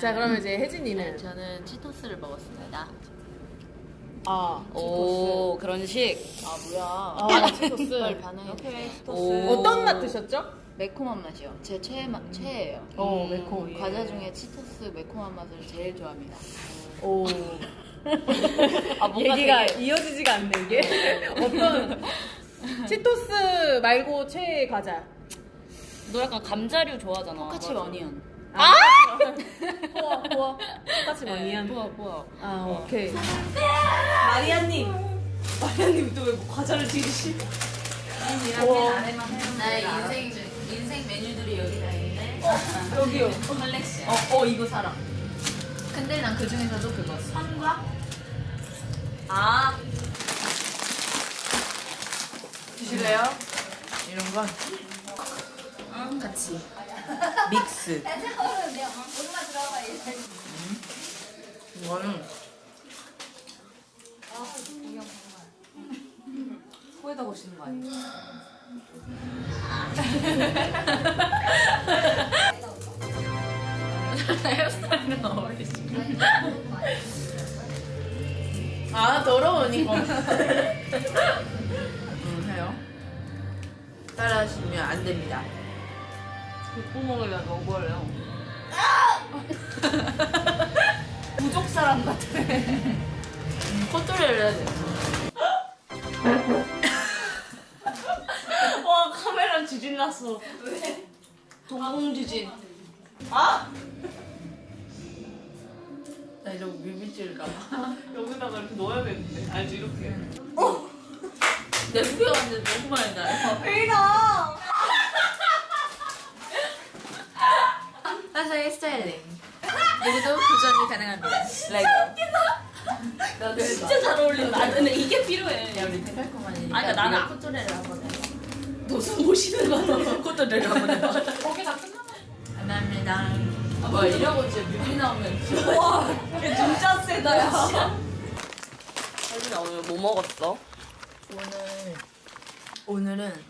자 그러면 이제 혜진이는 저는 치토스를 먹었습니다. 아 오 그런 식. 아 뭐야? 아 치토스 빨리 반응해. 오. 어떤 맛 드셨죠? 매콤한 맛이요. 제 최애 맛 최애예요. 어 매콤 과자 중에 치토스 매콤한 맛을 제일 좋아합니다. 오 아 얘기가 되게 이어지지가 않네 이게. 어떤 치토스 말고 최애 과자. 너 약간 감자류 좋아하잖아. 똑같이 어니언. 포화 포화 똑같이 많이 한 뭐야 뭐야. 아 오케이. 마리아님. 마리아님 또 왜 과자를 드시지? 나의 인생 인생 메뉴들이 여기 다 있네. 여기요. 컬렉션. 어, 어 이거 사라. 근데 난 그 중에서도 그거 선과 아 드실래요? 이런 거 같이. 믹스 이거는 코에다 거시는 거 아니에요? 헤어스타일은 어울리지. 아 더러우니까 음 해요. 따라하시면 안 됩니다. 귓구멍을 왜 먹어요? 부족 사람 같아 코토리를 해야 돼. 와 카메라 지진 났어 왜? 동공 지진 아? 나 뮤비질 가봐. 여기다가 이렇게 넣어야겠는데 알지 이렇게 내 후배 왔는데 너무 많이 나요. 왜이나 화사의 스타일링. 누구도 도전이 가능합니다. 레고. 너 진짜 잘 어울린다 아, 근데 이게 필요해 야 우리 데칼코마니니까. 아니, 나는 코토리를 한번 해. 무슨 모시는 거야 코토리를 한번 해. 거기 다 끝나 감사합니다. 뭐 이러고 이제 뮤비 나오면 진짜 와 진짜 세다 야 혜진아 오늘 뭐 먹었어? 오늘 오늘은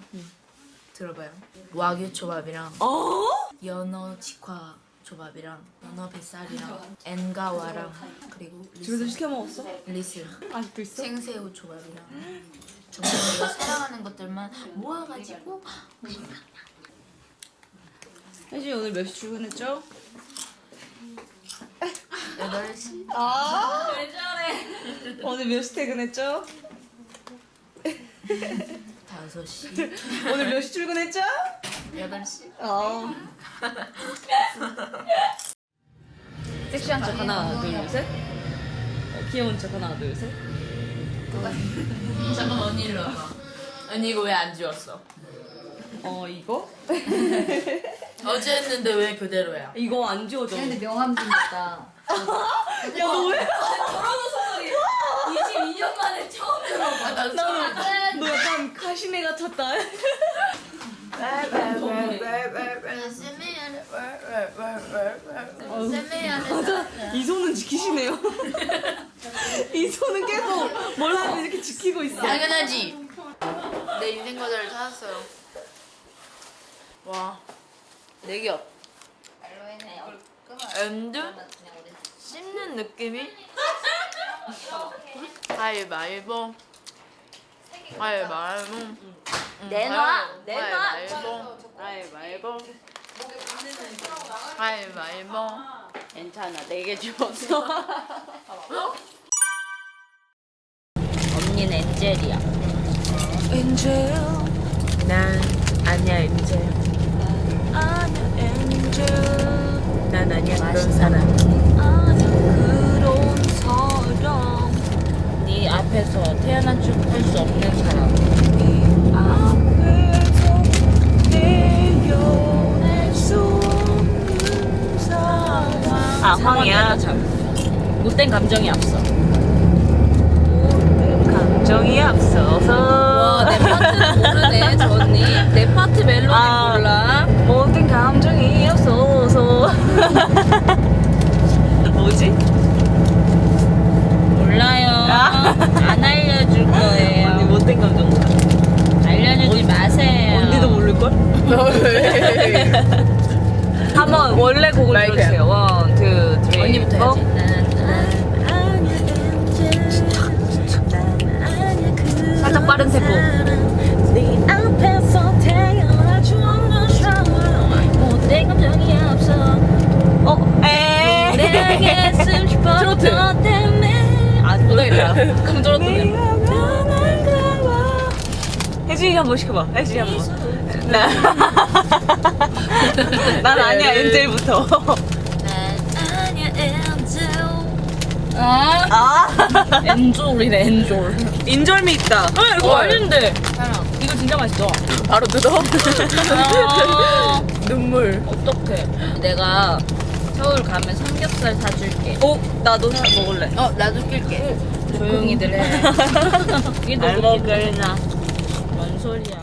들어봐요. 와규 초밥이랑 어? 연어 직화 초밥이랑 연어 뱃살이랑 엔가와랑 그리고 집에서 시켜 먹었어? 리슬 아직도 있어? 생새우 초밥이랑 정말 내가 사랑하는 것들만 모아가지고 혜진이 오늘 몇 시 출근했죠? 8시 아. 왜 저래? 오늘 몇 시 퇴근했죠? 5시 오늘 몇 시 출근했죠? 8시 어. 섹시한 척 하나 둘 셋. 어, 귀여운 척 하나 둘 셋. 잠깐 언니 일로 와봐 언니 이거 왜 안 지웠어? 어 이거? 어제 했는데 왜 그대로야? 이거 안 지워져. 근데 명함 좀 있다. 야너 왜? 22년 만에 처음 들어봐 나 나는 너 약간 가시네 같았다. 이 손은 지키시네요. 이 손은 계속 뭘 하면 이렇게 지키고 있어. 당연하지. 내 인생 과자를 찾았어요. 와, 내기업. 엔드? 씹는 느낌이? 가위바위보 가위바위보 내놔 내놔. 가위바위보 가위바위보 괜찮아, 네 개 주었어. 언니는 엔젤이야. 엔젤. 난 아니야 엔젤. 아니야, 엔젤. 난 아니야 그런 사람 아니야, 그런 사람. 네 앞에서 태어난 줄볼수 없는 사람 앞에서 내려낼 수 없는 사람. 아, 황이야. 못된 감정이 앞서. 감정이 앞서서. 와, 내 파트는 모르네, 저 언니. 내 파트 멜로디 아. 걸? 한번 원래 곡을 들어주세요. one, two, three, 언니부터 살짝 빠른 세포. 어? 에. 트로트. 혜진이 한번 시켜봐. 혜진이 한번. 나. 난 아니야, 엔젤부터. 난 아니야 엔젤 아 아. 엔졸이네 엔졸. 인절미 있다. 아 이거. 사랑 이거 진짜 맛있어. 바로 뜯어. 아, 눈물. 어떡해 내가 서울 가면 삼겹살 사줄게 오, 나도 사- 먹을래. 어 나도 낄게 조용히들 해 이게 너무 먹을나. 뭔 소리야